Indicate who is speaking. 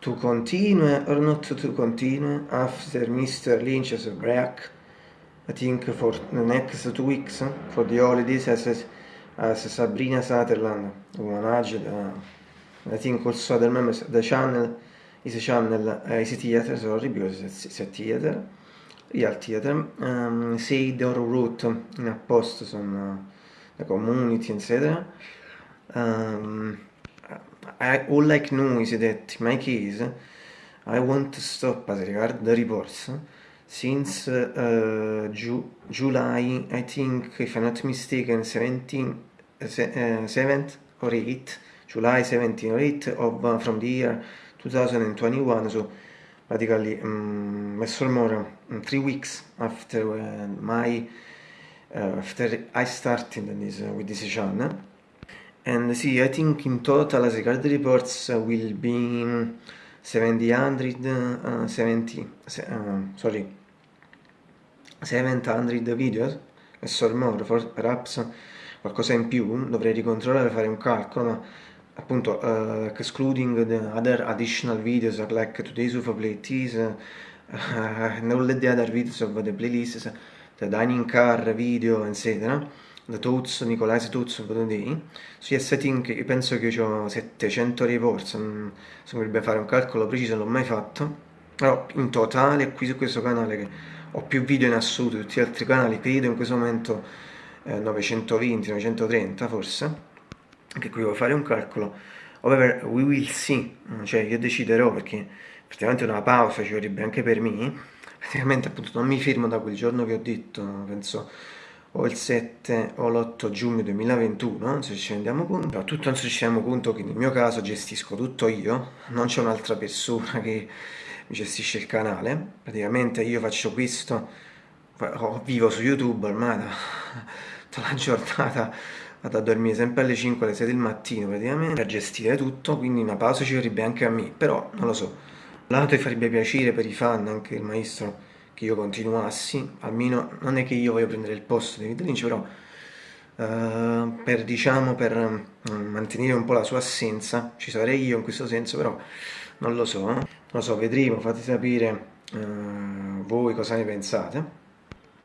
Speaker 1: to continue or not to continue after Mr. Lynch's break I think for the next two weeks for the holidays as, as Sabrina Sutherland managed uh, I think also the, members, the channel is a channel uh, is a theater sorry because it's, it's a theater real theater um, said or wrote in a post on uh, the community etc um, all I know is that in my case I want to stop as regard the reports since uh, Ju July I think if I'm not mistaken 17 uh, 7th or 8th July 17 or 8 of uh, from the year 2021 so practically um, mm, more um, three weeks after uh, my uh, after I started this, uh, with this channel and see I think in total as regard the reports uh, will be 700 70 sorry 700 videos e so more for, perhaps qualcosa in più dovrei ricontrollare fare un calcolo ma appunto uh, excluding the other additional videos like today's of playlist uh, and all the other videos of the playlists the dining car video eccetera the thoughts Nicolai's thoughts of the day su yes I think penso che ho 700 reports non si dovrebbe fare un calcolo preciso non l'ho mai fatto. Però in totale qui su questo canale che ho più video in assoluto tutti gli altri canali credo in questo momento eh, 920 930 forse anche qui devo fare un calcolo. However we will see. Cioè io deciderò perché praticamente una pausa ci vorrebbe anche per me. Praticamente appunto non mi fermo da quel giorno che ho detto penso o il 7 o l'8 giugno 2021 non ci rendiamo conto però tutto non ci rendiamo conto che nel mio caso gestisco tutto io non c'è un'altra persona che mi gestisce il canale. Praticamente io faccio questo vivo su youtube ormai da, tutta la giornata vado a dormire sempre alle 5 alle 6 del mattino praticamente a gestire tutto quindi una pausa ci vorrebbe anche a me però non lo so. Lato farebbe piacere per i fan anche il maestro che io continuassi almeno non è che io voglio prendere il posto di David Lynch però Uh, per diciamo per uh, mantenere un po' la sua assenza ci sarei io in questo senso però non lo so non lo so vedremo fate sapere uh, voi cosa ne pensate